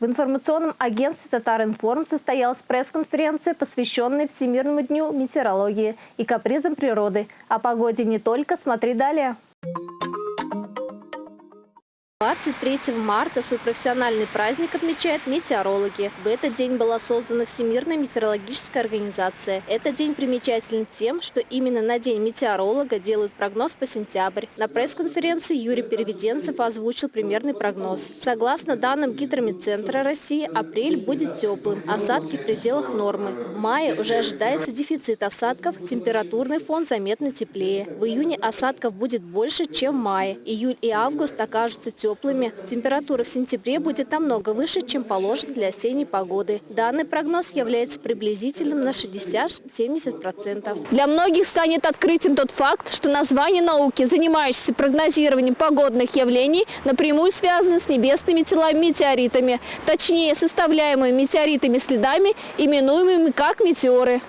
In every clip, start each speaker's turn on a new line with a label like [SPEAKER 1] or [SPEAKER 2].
[SPEAKER 1] В информационном агентстве «Татаринформ» состоялась пресс-конференция, посвященная Всемирному дню метеорологии и капризам природы. О погоде не только, смотри далее. 23 марта свой профессиональный праздник отмечают метеорологи. В этот день была создана Всемирная метеорологическая организация. Этот день примечателен тем, что именно на День метеоролога делают прогноз по сентябрь. На пресс-конференции Юрий Переведенцев озвучил примерный прогноз. Согласно данным Гидромедцентра России, апрель будет теплым, осадки в пределах нормы. В мае уже ожидается дефицит осадков, температурный фон заметно теплее. В июне осадков будет больше, чем в мае. Июль и август окажутся теплыми теплыми. Температура в сентябре будет намного выше, чем положено для осенней погоды. Данный прогноз является приблизительным на 60-70%.
[SPEAKER 2] Для многих станет открытием тот факт, что название науки, занимающейся прогнозированием погодных явлений, напрямую связано с небесными телами метеоритами, точнее составляемыми метеоритами следами, именуемыми как метеоры.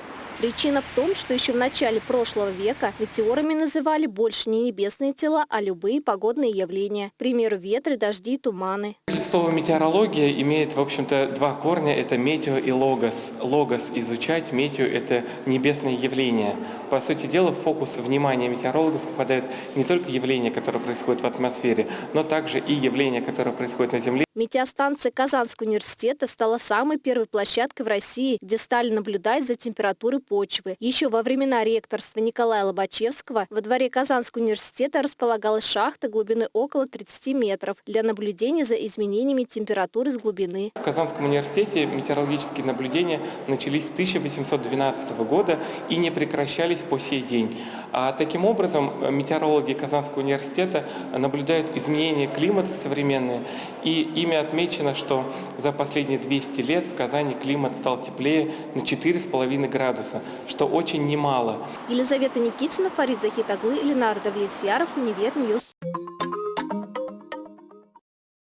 [SPEAKER 1] Причина в том, что еще в начале прошлого века метеорами называли больше не небесные тела, а любые погодные явления. К примеру, ветры, дожди и туманы.
[SPEAKER 3] Слово метеорология имеет, в общем-то, два корня. Это метео и логос. Логос – изучать, метео – это небесные явления. По сути дела, в фокус внимания метеорологов попадают не только явления, которые происходят в атмосфере, но также и явления, которые происходят на Земле.
[SPEAKER 1] Метеостанция Казанского университета стала самой первой площадкой в России, где стали наблюдать за температурой почвы. Еще во времена ректорства Николая Лобачевского во дворе Казанского университета располагалась шахта глубиной около 30 метров для наблюдения за изменениями температуры с глубины.
[SPEAKER 3] В Казанском университете метеорологические наблюдения начались с 1812 года и не прекращались по сей день. А таким образом метеорологи Казанского университета наблюдают изменения климата современные и Ими отмечено, что за последние 200 лет в Казани климат стал теплее на 4,5 градуса, что очень немало.
[SPEAKER 1] Елизавета Никитина, Фарид Захитаглы, Ленар Давлетьяров, Univer News.